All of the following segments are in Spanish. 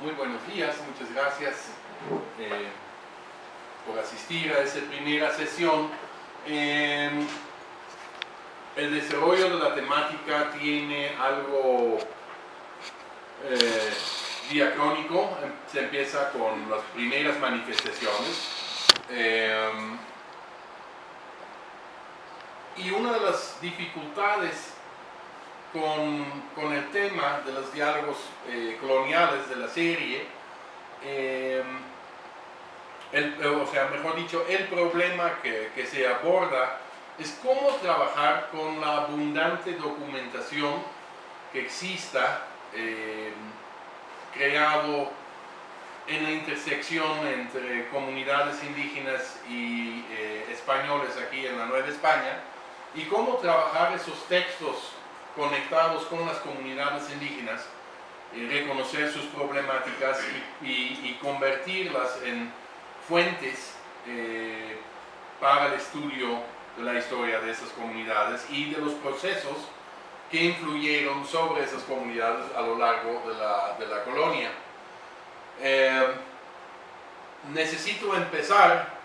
muy buenos días, muchas gracias eh, por asistir a esta primera sesión. Eh, el desarrollo de la temática tiene algo eh, diacrónico, se empieza con las primeras manifestaciones. y una de las dificultades con, el tema de los diálogos eh, coloniales de la serie, eh, o sea, mejor dicho, el problema que, se aborda es cómo trabajar con la abundante documentación que exista eh, creado en la intersección entre comunidades indígenas y españoles aquí en la Nueva España y cómo trabajar esos textos conectados con las comunidades indígenas, y reconocer sus problemáticas y, convertirlas en fuentes eh, para el estudio de la historia de esas comunidades y de los procesos que influyeron sobre esas comunidades a lo largo de la, colonia. Eh, necesito empezar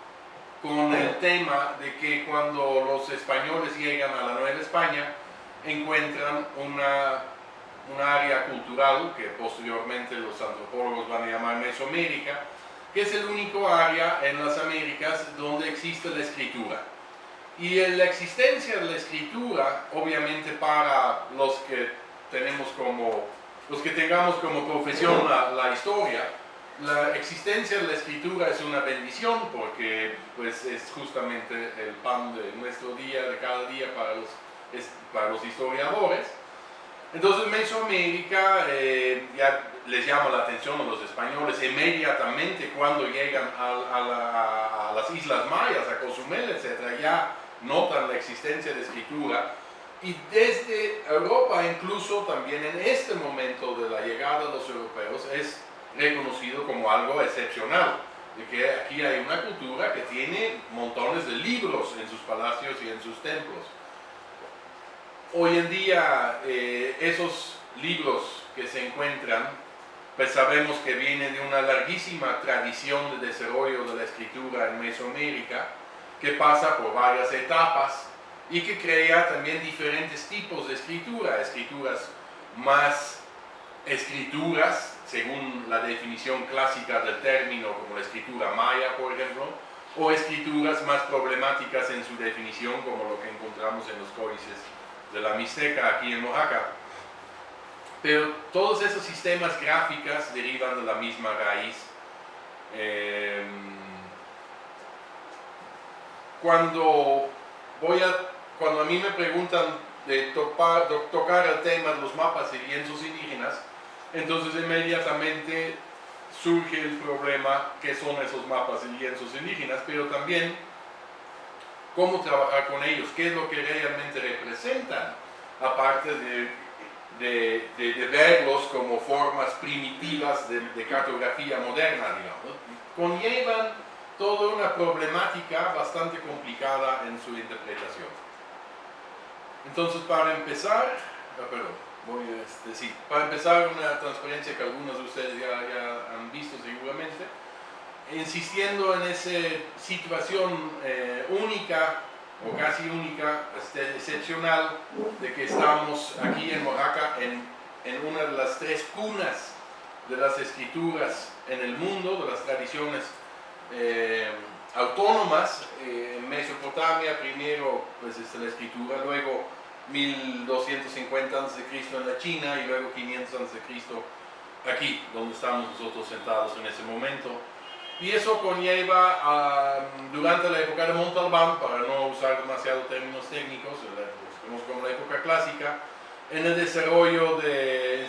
con el tema de que cuando los españoles llegan a la Nueva España, encuentran una, un área cultural que posteriormente los antropólogos van a llamar Mesoamérica, que es el único área en las Américas donde existe la escritura. Y la existencia de la escritura, obviamente para los que tenemos como, los que tengamos como profesión la, la historia, la existencia de la escritura es una bendición porque pues, es justamente el pan de nuestro día, de cada día para los para los historiadores. Entonces Mesoamérica eh, ya les llama la atención a los españoles inmediatamente cuando llegan a, las Islas Mayas, a Cozumel, etc. Ya notan la existencia de escritura y desde Europa incluso también en este momento de la llegada de los europeos es reconocido como algo excepcional, de que aquí hay una cultura que tiene montones de libros en sus palacios y en sus templos. Hoy en día eh, esos libros que se encuentran, pues sabemos que vienen de una larguísima tradición de desarrollo de la escritura en Mesoamérica, que pasa por varias etapas y que crea también diferentes tipos de escritura, escrituras más escrituras, según la definición clásica del término, como la escritura maya, por ejemplo, o escrituras más problemáticas en su definición, como lo que encontramos en los códices de la Mixteca aquí en Oaxaca. Pero todos esos sistemas gráficos derivan de la misma raíz. Em, cuando, voy a, cuando a mí me preguntan de, tocar el tema de los mapas y lienzos indígenas, entonces inmediatamente surge el problema que son esos mapas y lienzos indígenas, pero también cómo trabajar con ellos, qué es lo que realmente representan, aparte de, de, verlos como formas primitivas de, cartografía moderna, digamos, conllevan toda una problemática bastante complicada en su interpretación. Entonces, para empezar, ah, perdón, voy a este, para empezar una transparencia que algunos de ustedes ya, ya han visto seguramente, insistiendo en esa situación eh, única o casi única, este, excepcional, de que estamos aquí en Oaxaca en, una de las tres cunas de las escrituras en el mundo, de las tradiciones eh, autónomas. Eh, en Mesopotamia primero pues, es la escritura, luego 1250 a.C. en la China y luego 500 a.C. aquí, donde estamos nosotros sentados en ese momento y eso conlleva durante la época de Montalbán, para no usar demasiado términos técnicos, los como la época clásica, en el desarrollo de,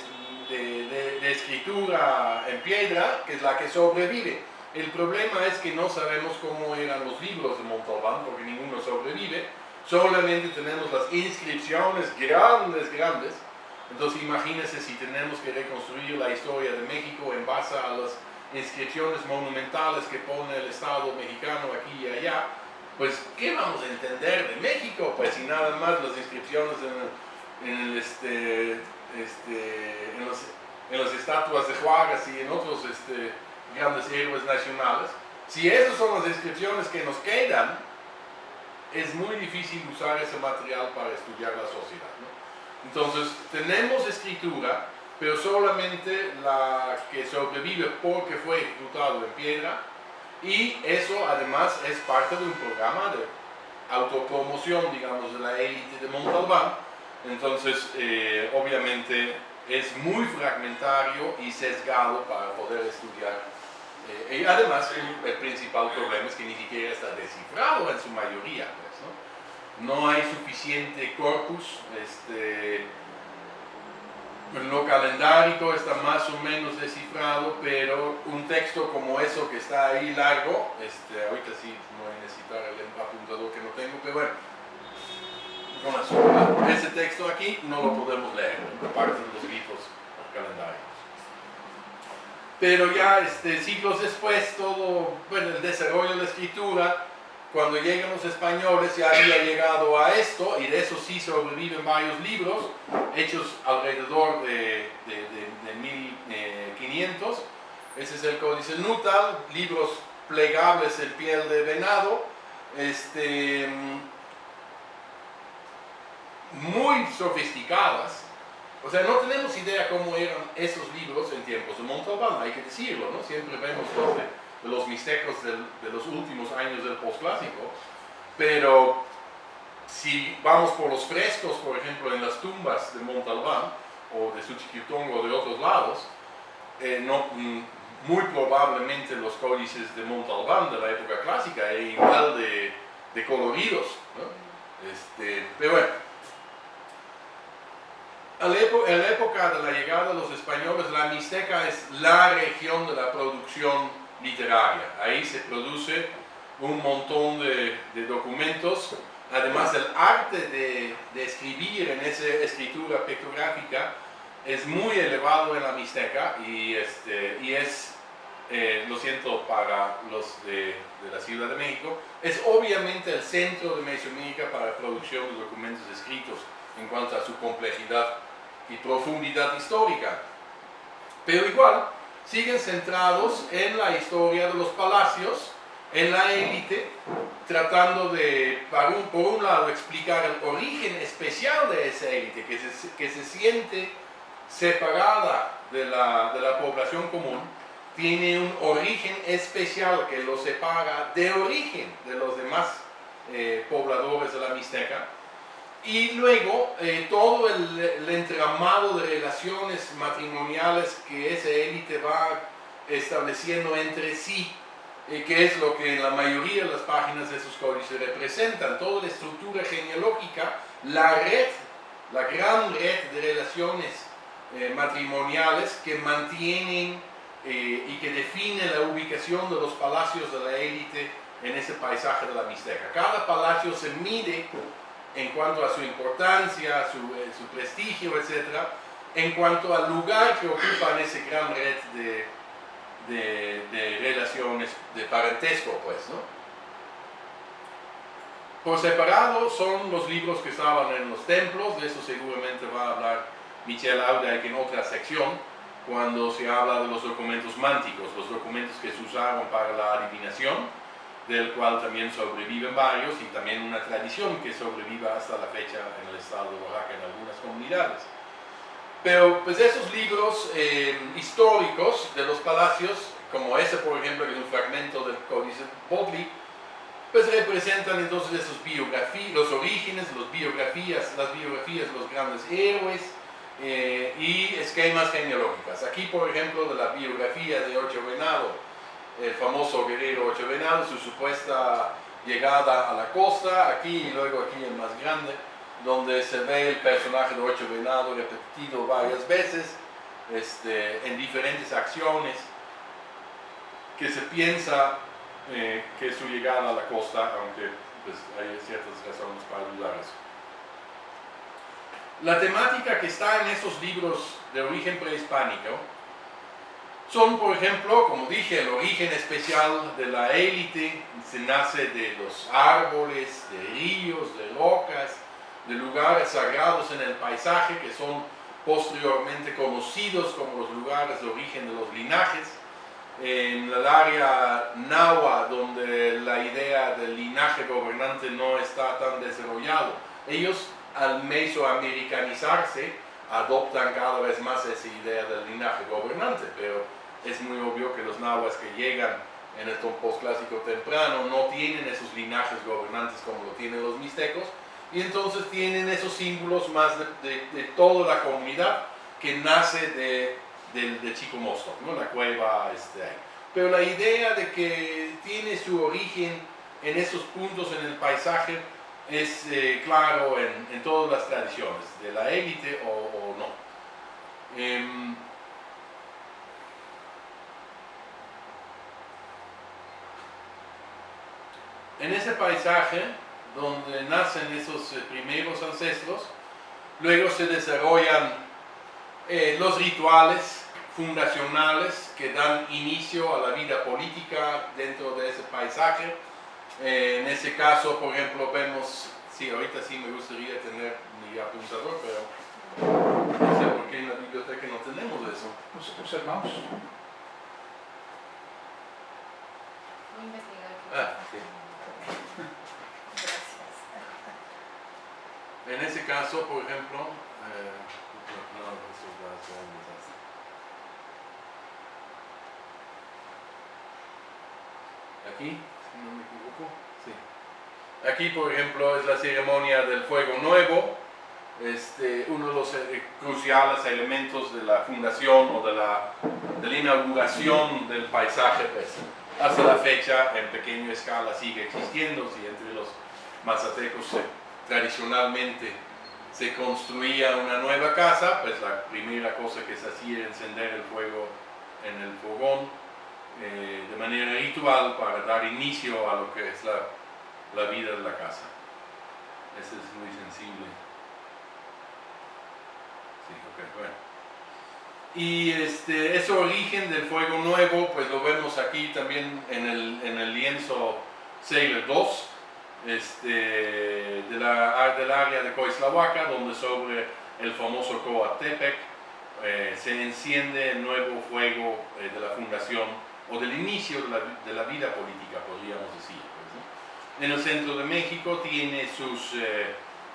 de, escritura en piedra, que es la que sobrevive. El problema es que no sabemos cómo eran los libros de Montalbán, porque ninguno sobrevive, solamente tenemos las inscripciones grandes, grandes, entonces imagínense si tenemos que reconstruir la historia de México en base a las inscripciones monumentales que pone el Estado mexicano aquí y allá, pues ¿qué vamos a entender de México? Pues si nada más las inscripciones en, este, este, en las estatuas de Juárez y en otros este, grandes héroes nacionales, si esas son las descripciones que nos quedan, es muy difícil usar ese material para estudiar la sociedad. Entonces, tenemos escritura, pero solamente la que sobrevive porque fue ejecutado en piedra, y eso además es parte de un programa de autopromoción, digamos, de la élite de Montalbán. Entonces, eh, obviamente, es muy fragmentario y sesgado para poder estudiar. Eh, y además, el, principal problema es que ni siquiera está descifrado en su mayoría. Pues, ¿no? hay suficiente corpus. Este, lo calendárico está más o menos descifrado, pero un texto como eso que está ahí largo, este, ahorita sí voy a necesitar el apuntador que no tengo, pero bueno, con ese texto aquí no lo podemos leer, aparte de los grifos calendarios. Pero ya este, siglos después, todo, bueno, el desarrollo de la escritura, cuando llegan los españoles ya había llegado a esto, y de eso sí sobreviven varios libros, hechos alrededor de, de, 1500. Ese es el Códice Nutal, libros plegables en piel de venado, este, muy sofisticadas. O sea, no tenemos idea cómo eran esos libros en tiempos de Montalbán, hay que decirlo, ¿no? Siempre vemos los de, los mixtecos de los últimos años del posclásico, pero si vamos por los frescos, por ejemplo, en las tumbas de Montalbán, o de Suchiquitongo o de otros lados, eh, no, mm, muy probablemente los códices de Montalbán de la época clásica eran igual de, de coloridos. ¿no? Este, pero bueno, en la época de la llegada de los españoles, la Mixteca es la región de la producción literaria. Ahí se produce un montón de, documentos. Además, el arte de, escribir en esa escritura pictográfica es muy elevado en la Mixteca y, este, y es, eh, lo siento para los de, la Ciudad de México, es obviamente el centro de Mesoamérica para la producción de documentos escritos en cuanto a su complejidad y profundidad histórica. Pero igual, siguen centrados en la historia de los palacios, en la élite, tratando de, por un, lado, explicar el origen especial de esa élite, que se, que se siente separada de la, de la población común, tiene un origen especial que lo separa de origen de los demás eh, pobladores de la Mixteca, y luego eh, todo el, entramado de relaciones matrimoniales que esa élite va estableciendo entre sí, eh, que es lo que en la mayoría de las páginas de esos códices representan, toda la estructura genealógica, la red, la gran red de relaciones eh, matrimoniales que mantienen y que definen la ubicación de los palacios de la élite en ese paisaje de la Mixteca. Cada palacio se mide en cuanto a su importancia, su, eh, prestigio, etc., en cuanto al lugar que ocupa en ese gran red de, relaciones de parentesco, pues, ¿no? Por separado son los libros que estaban en los templos, de eso seguramente va a hablar Michel Auda en otra sección, cuando se habla de los documentos mánticos, los documentos que se usaron para la adivinación, del cual también sobreviven varios y también una tradición que sobreviva hasta la fecha en el estado de Oaxaca en algunas comunidades. Pero pues esos libros eh, históricos de los palacios, como ese por ejemplo que es un fragmento del Códice Bodley, pues representan entonces esos biografías, los orígenes, las biografías, las biografías de los grandes héroes eh, y esquemas genealógicos. Aquí por ejemplo de la biografía de Ocho Venado, el famoso guerrero Ocho Venado, su supuesta llegada a la costa, aquí y luego aquí el más grande, donde se ve el personaje de Ocho Venado repetido varias veces este, en diferentes acciones, que se piensa eh, que su llegada a la costa, aunque pues, hay ciertas razones para dudar eso. La temática que está en esos libros de origen prehispánico son, por ejemplo, como dije, el origen especial de la élite, se nace de los árboles, de ríos, de rocas, de lugares sagrados en el paisaje, que son posteriormente conocidos como los lugares de origen de los linajes. En el área Nahua, donde la idea del linaje gobernante no está tan desarrollado, ellos al mesoamericanizarse adoptan cada vez más esa idea del linaje gobernante, pero es muy obvio que los nahuas que llegan en el postclásico temprano no tienen esos linajes gobernantes como lo tienen los mixtecos, y entonces tienen esos símbolos más de, toda la comunidad que nace de, de Chico Mosto, ¿no? la cueva este, ahí. Pero la idea de que tiene su origen en esos puntos en el paisaje es eh, claro en, todas las tradiciones, de la élite o, no. Em, en ese paisaje donde nacen esos eh, primeros ancestros, luego se desarrollan eh, los rituales fundacionales que dan inicio a la vida política dentro de ese paisaje. Eh, en ese caso, por ejemplo, vemos, sí, ahorita sí me gustaría tener mi apuntador, pero no sé por qué en la biblioteca no tenemos eso. Observamos. Ah, sí. En ese caso, por ejemplo, eh, aquí, si no me equivoco, sí. Aquí, por ejemplo, es la ceremonia del fuego nuevo, este, uno de los eh, cruciales elementos de la fundación o de la, de la inauguración del paisaje, pues, hasta la fecha en pequeña escala sigue existiendo, si entre los mazatecos se tradicionalmente se construía una nueva casa, pues la primera cosa que se hacía era encender el fuego en el fogón eh, de manera ritual para dar inicio a lo que es la, vida de la casa. Eso es muy sensible. Y este, ese origen del fuego nuevo, pues lo vemos aquí también en el, en el lienzo Sailor 2, este, de la, del área de Coislahuaca, donde sobre el famoso Coatepec eh, se enciende el nuevo fuego eh, de la fundación o del inicio de la, de la vida política, podríamos decir. Pues, en el centro de México tiene sus eh,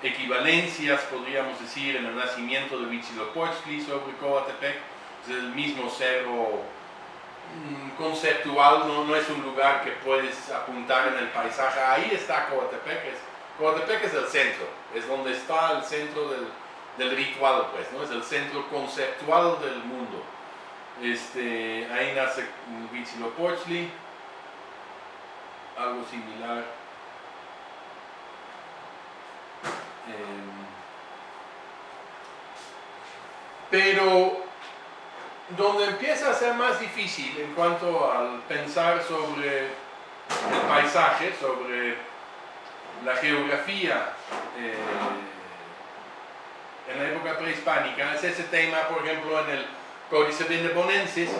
equivalencias, podríamos decir, en el nacimiento de Huitzilopochtli sobre Coatepec, es el mismo cerro conceptual, no, no, es un lugar que puedes apuntar en el paisaje, ahí está Coatepec, Coatepec es el centro, es donde está el centro del, del ritual, pues, ¿no? es el centro conceptual del mundo. Este, ahí nace Huitzilopochtli, algo similar. Em, pero donde empieza a ser más difícil en cuanto al pensar sobre el paisaje, sobre la geografía eh, en la época prehispánica, es ese tema, por ejemplo, en el Códice Vindebonensis,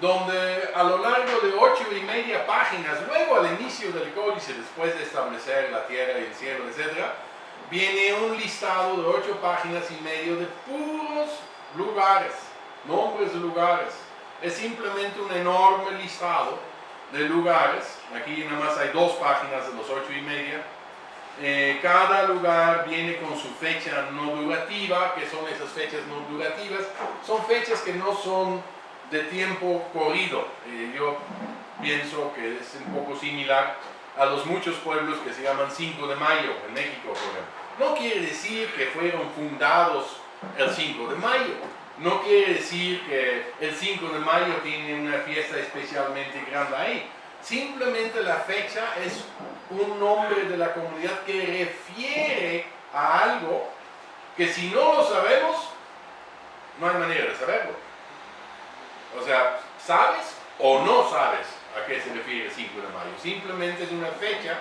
donde a lo largo de ocho y media páginas, luego al inicio del códice, después de establecer la tierra y el cielo, etc., viene un listado de ocho páginas y medio de puros lugares nombres de lugares. Es simplemente un enorme listado de lugares. Aquí nada más hay dos páginas de los ocho y media. Eh, cada lugar viene con su fecha no durativa, que son esas fechas no durativas. Son fechas que no son de tiempo corrido. Eh, yo pienso que es un poco similar a los muchos pueblos que se llaman 5 de mayo en México. No quiere decir que fueron fundados el 5 de mayo, no quiere decir que el 5 de mayo tiene una fiesta especialmente grande ahí. Simplemente la fecha es un nombre de la comunidad que refiere a algo que si no lo sabemos, no hay manera de saberlo. O sea, ¿sabes o no sabes a qué se refiere el 5 de mayo? Simplemente es una fecha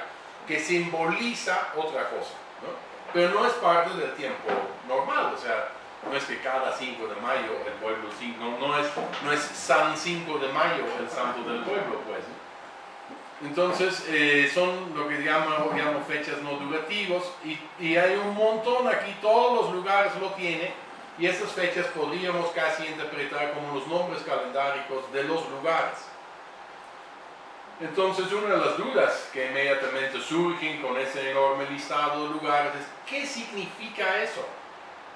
que simboliza otra cosa, ¿no? Pero no es parte del tiempo normal, o sea, no es que cada 5 de mayo el pueblo, no, no, es, no es San 5 de mayo el santo del pueblo, pues. Entonces, eh, son lo que llamo, llamo fechas no durativos y, y, hay un montón aquí, todos los lugares lo tienen, Y estas fechas podríamos casi interpretar como los nombres calendáricos de los lugares. Entonces, una de las dudas que inmediatamente surgen con ese enorme listado de lugares es, ¿qué significa eso?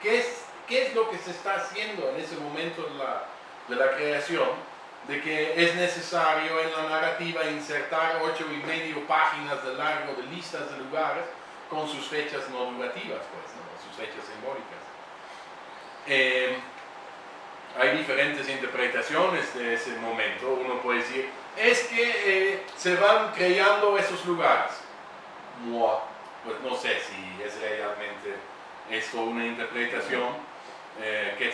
¿Qué qué es lo que se está haciendo en ese momento de la, de la creación? De que es necesario en la narrativa insertar ocho y medio páginas de largo de listas de lugares con sus fechas no durativas, pues, ¿no? sus fechas simbólicas. Eh, hay diferentes interpretaciones de ese momento. Uno puede decir, es que eh, se van creando esos lugares. Pues no sé si es realmente esto una interpretación. Eh,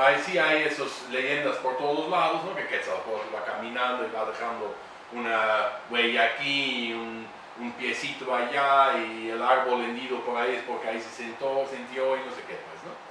ahí sí hay esas leyendas por todos lados, ¿no? que Quetzalcóatl va caminando y va dejando una huella aquí, un, un piecito allá y el árbol hendido por ahí es porque ahí se sentó, sintió y no sé qué, pues, ¿no?